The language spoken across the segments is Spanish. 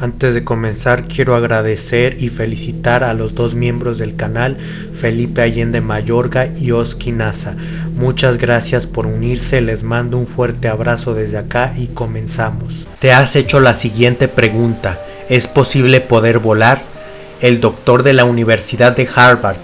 Antes de comenzar quiero agradecer y felicitar a los dos miembros del canal, Felipe Allende Mayorga y Oski Nasa. Muchas gracias por unirse, les mando un fuerte abrazo desde acá y comenzamos. Te has hecho la siguiente pregunta, ¿es posible poder volar? El doctor de la Universidad de Harvard,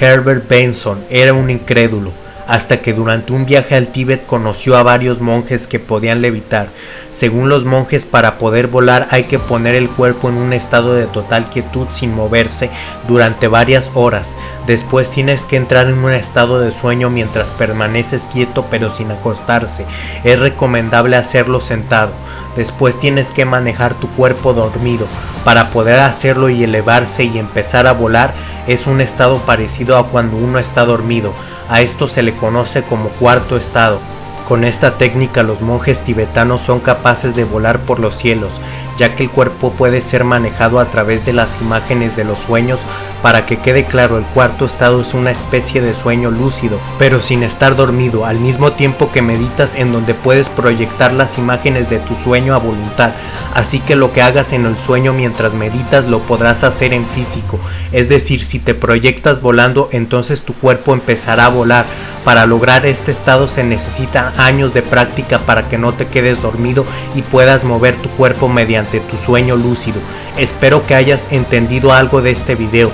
Herbert Benson, era un incrédulo hasta que durante un viaje al Tíbet conoció a varios monjes que podían levitar. Según los monjes, para poder volar hay que poner el cuerpo en un estado de total quietud sin moverse durante varias horas. Después tienes que entrar en un estado de sueño mientras permaneces quieto pero sin acostarse. Es recomendable hacerlo sentado. Después tienes que manejar tu cuerpo dormido. Para poder hacerlo y elevarse y empezar a volar es un estado parecido a cuando uno está dormido. A esto se le conoce como cuarto estado. Con esta técnica los monjes tibetanos son capaces de volar por los cielos, ya que el cuerpo puede ser manejado a través de las imágenes de los sueños. Para que quede claro, el cuarto estado es una especie de sueño lúcido, pero sin estar dormido, al mismo tiempo que meditas en donde puedes proyectar las imágenes de tu sueño a voluntad. Así que lo que hagas en el sueño mientras meditas lo podrás hacer en físico, es decir, si te proyectas volando, entonces tu cuerpo empezará a volar. Para lograr este estado se años de práctica para que no te quedes dormido y puedas mover tu cuerpo mediante tu sueño lúcido. Espero que hayas entendido algo de este video.